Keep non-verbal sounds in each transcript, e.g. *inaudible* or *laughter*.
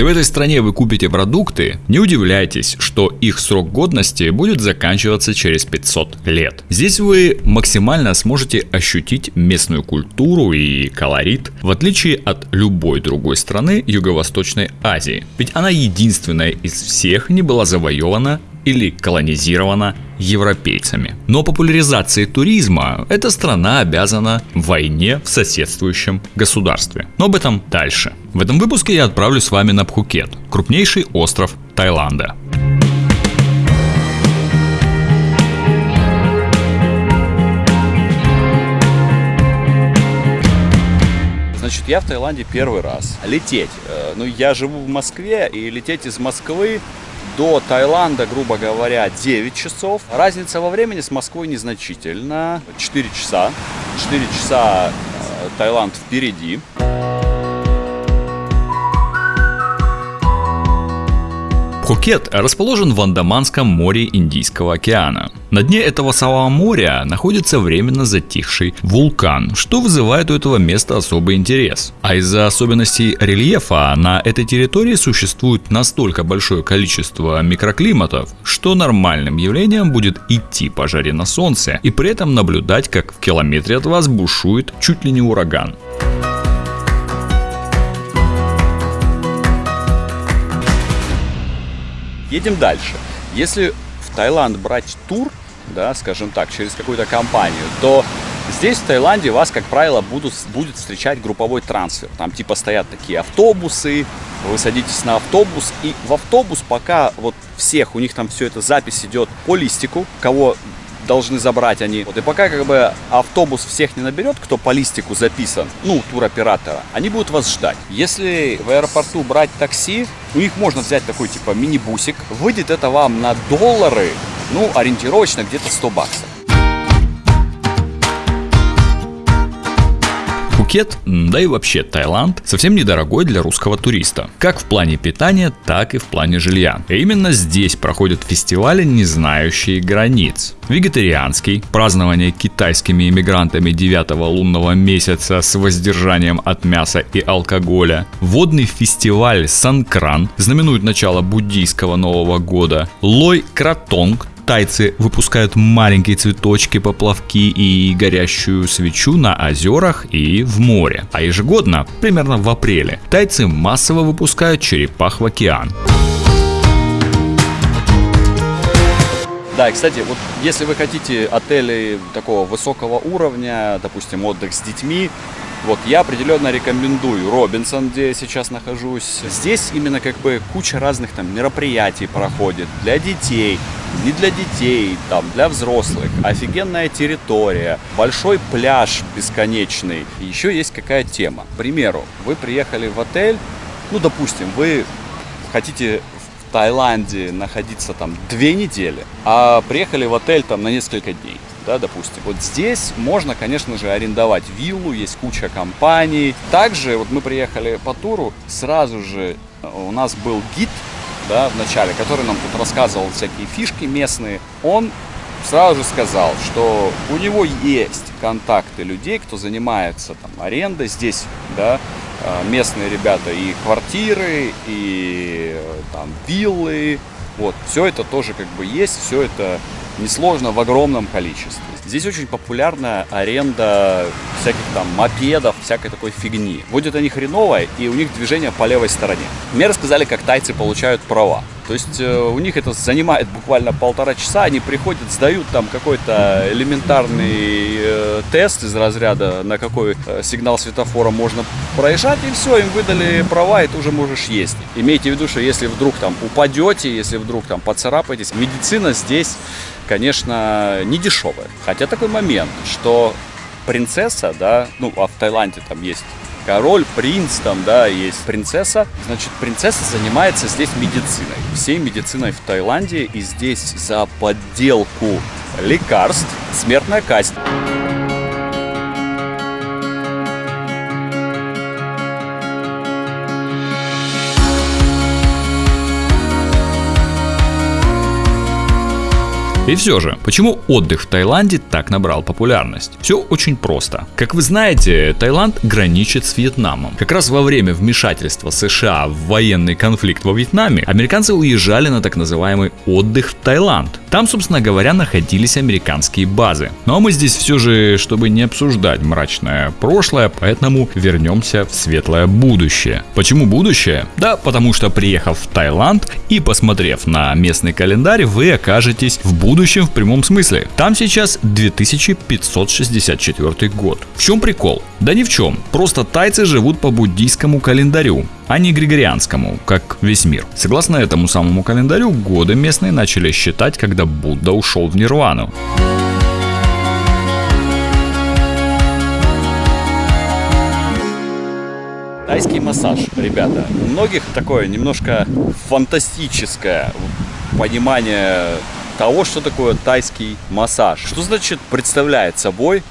Если в этой стране вы купите продукты, не удивляйтесь, что их срок годности будет заканчиваться через 500 лет. Здесь вы максимально сможете ощутить местную культуру и колорит, в отличие от любой другой страны Юго-Восточной Азии. Ведь она единственная из всех не была завоевана или колонизирована европейцами. Но популяризации туризма эта страна обязана войне в соседствующем государстве. Но об этом дальше. В этом выпуске я отправлю с вами на Пхукет, крупнейший остров Таиланда. Значит, я в Таиланде первый раз. Лететь. Э, ну, я живу в Москве, и лететь из Москвы до Таиланда, грубо говоря, 9 часов. Разница во времени с Москвой незначительна. 4 часа. 4 часа э, Таиланд впереди. Пхукет расположен в Андаманском море Индийского океана. На дне этого самого моря находится временно затихший вулкан, что вызывает у этого места особый интерес. А из-за особенностей рельефа на этой территории существует настолько большое количество микроклиматов, что нормальным явлением будет идти по жаре на солнце и при этом наблюдать, как в километре от вас бушует чуть ли не ураган. Едем дальше. Если в Таиланд брать тур, да, скажем так, через какую-то компанию, то здесь, в Таиланде, вас, как правило, будут, будет встречать групповой трансфер. Там типа стоят такие автобусы, вы садитесь на автобус, и в автобус пока вот всех, у них там все это запись идет по листику, кого должны забрать они. Вот, и пока как бы автобус всех не наберет, кто по листику записан, ну, туроператора, они будут вас ждать. Если в аэропорту брать такси, у них можно взять такой типа мини-бусик. Выйдет это вам на доллары, ну, ориентировочно где-то 100 баксов. Пхукет, да и вообще Таиланд, совсем недорогой для русского туриста. Как в плане питания, так и в плане жилья. И именно здесь проходят фестивали, не знающие границ. Вегетарианский, празднование китайскими иммигрантами 9 лунного месяца с воздержанием от мяса и алкоголя. Водный фестиваль Санкран знаменует начало буддийского Нового года. Лой Кратонг тайцы выпускают маленькие цветочки, поплавки и горящую свечу на озерах и в море. А ежегодно, примерно в апреле, тайцы массово выпускают черепах в океан. Да, кстати, вот если вы хотите отели такого высокого уровня, допустим, отдых с детьми, вот я определенно рекомендую Робинсон, где я сейчас нахожусь. Здесь именно как бы куча разных там мероприятий проходит для детей, не для детей, там, для взрослых. Офигенная территория, большой пляж бесконечный. Еще есть какая тема. К примеру, вы приехали в отель, ну, допустим, вы хотите в Таиланде находиться там две недели, а приехали в отель там на несколько дней да, допустим. Вот здесь можно, конечно же, арендовать виллу, есть куча компаний. Также вот мы приехали по туру, сразу же у нас был гид, да, в начале, который нам тут рассказывал всякие фишки местные. Он сразу же сказал, что у него есть контакты людей, кто занимается там арендой здесь, да, а, местные ребята и квартиры, и там виллы, вот, все это тоже как бы есть, все это несложно в огромном количестве. Здесь очень популярна аренда всяких там мопедов, всякой такой фигни. Будет они хреновая, и у них движение по левой стороне. Мне рассказали, как тайцы получают права. То есть э, у них это занимает буквально полтора часа, они приходят, сдают там какой-то элементарный э, тест из разряда, на какой э, сигнал светофора можно проезжать, и все, им выдали права, и ты уже можешь ездить. Имейте в виду, что если вдруг там упадете, если вдруг там поцарапаетесь, медицина здесь, конечно, не дешевая. Хотя такой момент, что принцесса, да, ну, а в Таиланде там есть король, принц, там, да, есть принцесса. Значит, принцесса занимается здесь медициной. Всей медициной в Таиланде. И здесь за подделку лекарств смертная казнь. И все же, почему отдых в Таиланде так набрал популярность? Все очень просто. Как вы знаете, Таиланд граничит с Вьетнамом. Как раз во время вмешательства США в военный конфликт во Вьетнаме, американцы уезжали на так называемый отдых в Таиланд. Там, собственно говоря, находились американские базы. Ну а мы здесь все же, чтобы не обсуждать мрачное прошлое, поэтому вернемся в светлое будущее. Почему будущее? Да, потому что приехав в Таиланд и посмотрев на местный календарь, вы окажетесь в будущем в прямом смысле. Там сейчас 2564 год. В чем прикол? Да ни в чем. Просто тайцы живут по буддийскому календарю а не григорианскому, как весь мир. Согласно этому самому календарю, годы местные начали считать, когда Будда ушел в нирвану. Тайский массаж, ребята. У многих такое немножко фантастическое понимание того, что такое тайский массаж. Что значит представляет собой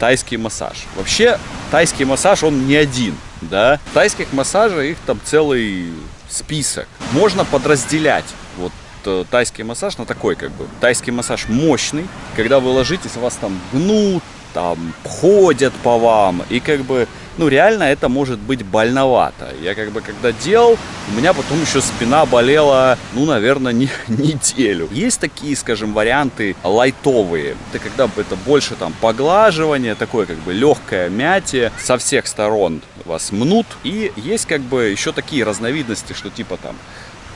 тайский массаж? Вообще, тайский массаж, он не один да. Тайских массажей их там целый список. Можно подразделять вот э, тайский массаж на такой как бы. Тайский массаж мощный, когда вы ложитесь, вас там гнут, там ходят по вам, и как бы ну, реально это может быть больновато. Я как бы когда делал, у меня потом еще спина болела, ну, наверное, не, *laughs* неделю. Есть такие, скажем, варианты лайтовые. Это когда это больше там поглаживание, такое как бы легкое мятие. Со всех сторон вас мнут. И есть как бы еще такие разновидности, что типа там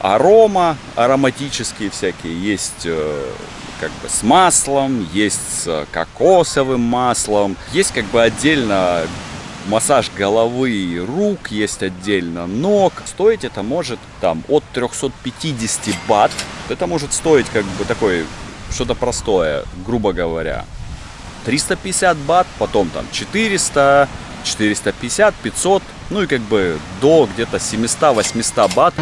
арома, ароматические всякие, есть э, как бы с маслом, есть с кокосовым маслом, есть как бы отдельно массаж головы и рук, есть отдельно ног. Стоить это может там от 350 бат. Это может стоить как бы такой что-то простое, грубо говоря. 350 бат, потом там 400, 450, 500, ну и как бы до где-то 700-800 бат.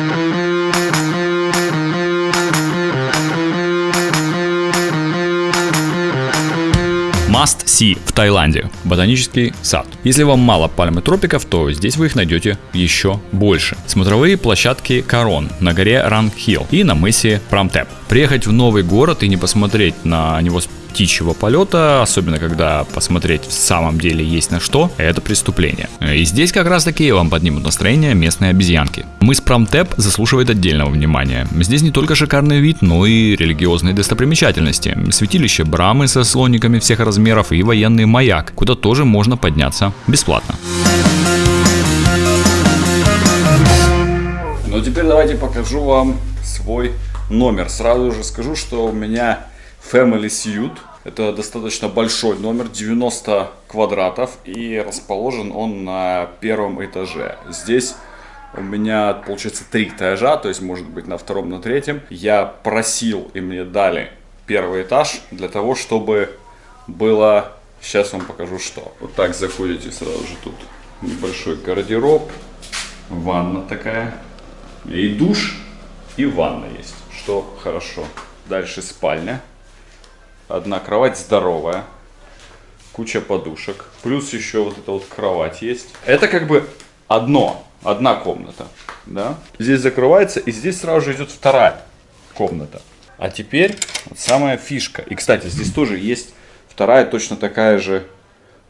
Must See в Таиланде. Ботанический сад. Если вам мало пальмы тропиков, то здесь вы их найдете еще больше. Смотровые площадки Корон на горе Ранг Хилл и на мысе Прамтеп. Приехать в новый город и не посмотреть на него с птичьего полета, особенно когда посмотреть в самом деле есть на что, это преступление. И здесь как раз таки вам поднимут настроение местные обезьянки. Мыс Промтеп заслуживает отдельного внимания. Здесь не только шикарный вид, но и религиозные достопримечательности. Святилище Брамы со слониками всех размеров и военный маяк, куда тоже можно подняться бесплатно. Ну теперь давайте покажу вам свой номер. Сразу же скажу, что у меня Family Suite. Это достаточно большой номер, 90 квадратов, и расположен он на первом этаже. Здесь у меня, получается, три этажа, то есть, может быть, на втором, на третьем. Я просил, и мне дали первый этаж для того, чтобы было... Сейчас вам покажу, что. Вот так заходите сразу же тут. Небольшой гардероб, ванна такая, и душ, и ванна есть, что хорошо. Дальше спальня. Одна кровать здоровая. Куча подушек. Плюс еще вот эта вот кровать есть. Это как бы одно. Одна комната. Да? Здесь закрывается и здесь сразу же идет вторая комната. А теперь вот самая фишка. И, кстати, здесь тоже есть вторая точно такая же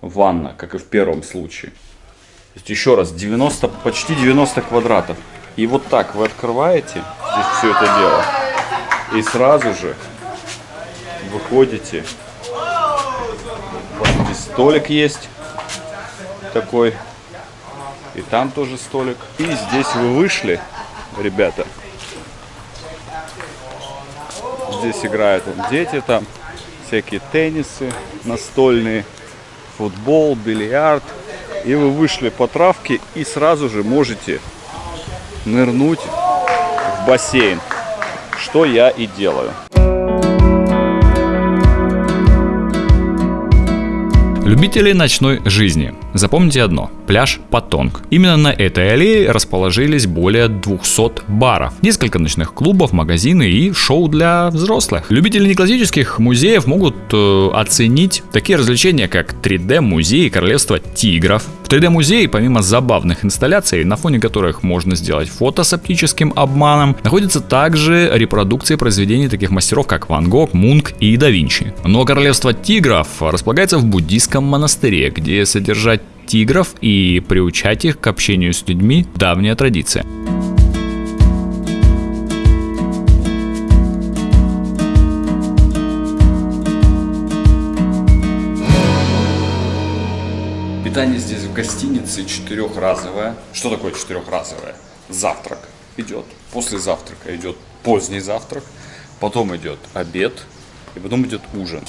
ванна, как и в первом случае. То есть еще раз, 90, почти 90 квадратов. И вот так вы открываете здесь все это дело. И сразу же выходите. Вот здесь столик есть такой. И там тоже столик. И здесь вы вышли, ребята. Здесь играют дети там. Всякие теннисы настольные, футбол, бильярд. И вы вышли по травке и сразу же можете нырнуть в бассейн. Что я и делаю. Любители ночной жизни. Запомните одно – пляж Патонг. Именно на этой аллее расположились более 200 баров, несколько ночных клубов, магазины и шоу для взрослых. Любители неклассических музеев могут э, оценить такие развлечения, как 3D-музей Королевства тигров. В 3D-музее, помимо забавных инсталляций, на фоне которых можно сделать фото с оптическим обманом, находятся также репродукции произведений таких мастеров, как Ван Гог, Мунк и да Винчи. Но Королевство тигров располагается в буддийском монастыре, где содержать тигров и приучать их к общению с людьми – давняя традиция. Питание здесь в гостинице четырехразовое. Что такое четырехразовое? Завтрак идет, после завтрака идет поздний завтрак, потом идет обед, и потом идет ужин.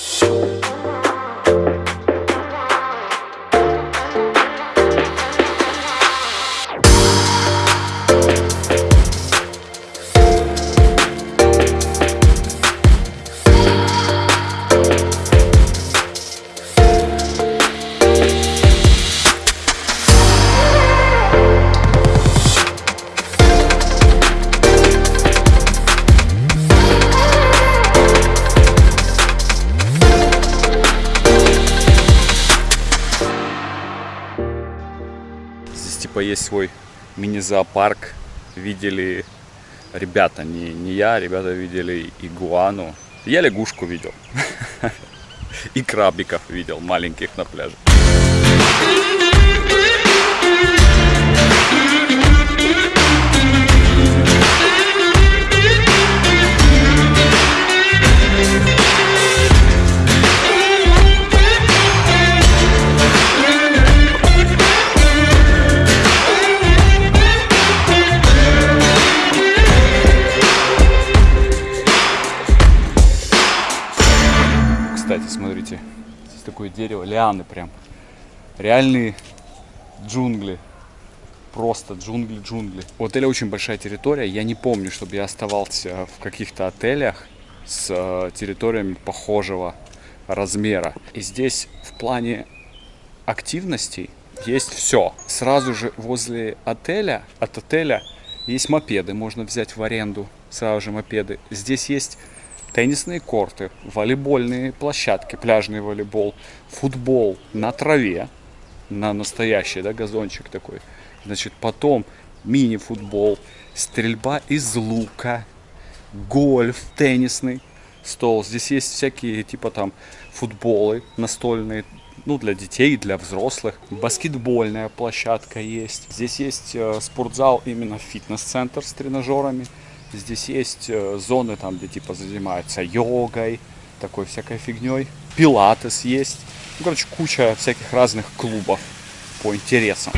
Есть свой мини-зоопарк. Видели ребята, не, не я, ребята видели игуану. Я лягушку видел. *laughs* И крабиков видел маленьких на пляже. Дерево, лианы прям. Реальные джунгли. Просто джунгли, джунгли. У отеля очень большая территория. Я не помню, чтобы я оставался в каких-то отелях с э, территориями похожего размера. И здесь в плане активностей есть все. Сразу же возле отеля, от отеля есть мопеды, можно взять в аренду сразу же мопеды. Здесь есть теннисные корты, волейбольные площадки, пляжный волейбол, футбол на траве, на настоящий, да, газончик такой. Значит, потом мини-футбол, стрельба из лука, гольф, теннисный стол. Здесь есть всякие, типа там, футболы настольные, ну, для детей, для взрослых. Баскетбольная площадка есть. Здесь есть э, спортзал, именно фитнес-центр с тренажерами. Здесь есть э, зоны, там, где типа занимаются йогой, такой всякой фигней. Пилатес есть. Ну, короче, куча всяких разных клубов по интересам.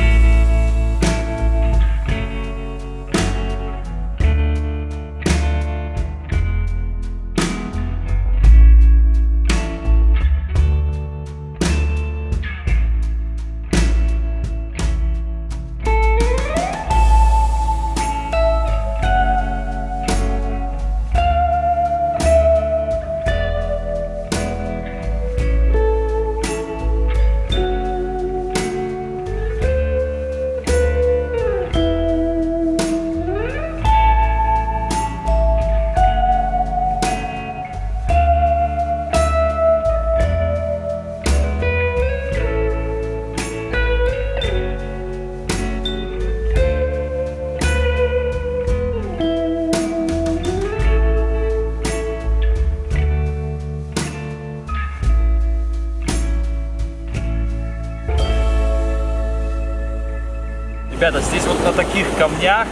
Ребята, здесь вот на таких камнях,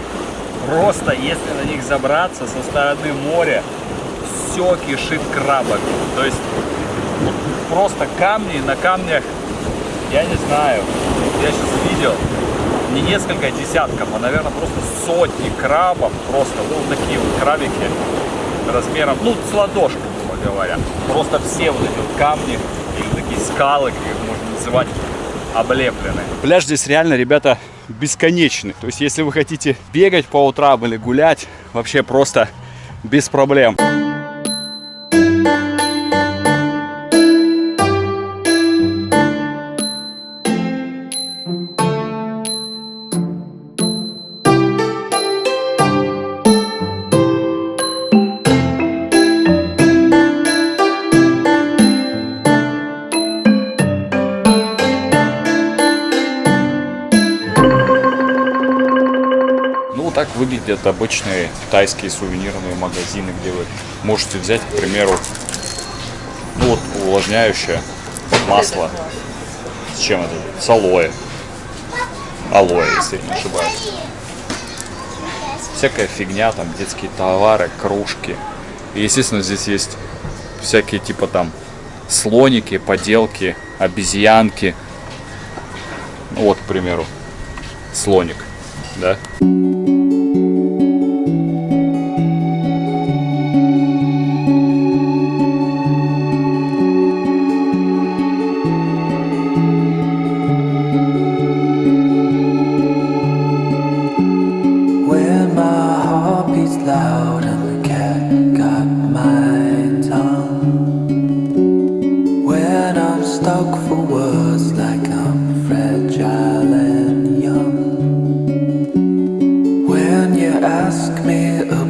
просто если на них забраться со стороны моря, все кишит крабами. То есть просто камни, на камнях, я не знаю, я сейчас видел, не несколько десятков, а, наверное, просто сотни крабов, просто, ну, такие вот крабики размером, ну, с ладошку, грубо говоря. Просто все вот эти вот камни, или такие скалы, как их можно называть, облеплены. Пляж здесь реально, ребята, бесконечный. То есть, если вы хотите бегать по утрам или гулять, вообще просто без проблем. Так выглядят обычные тайские сувенирные магазины, где вы можете взять, к примеру, ну вот увлажняющее масло. С чем это? С алоэ. Алоэ, если не ошибаюсь. Всякая фигня, там детские товары, кружки. И, естественно, здесь есть всякие типа там слоники, поделки, обезьянки. Ну, вот, к примеру, слоник, да? ask me about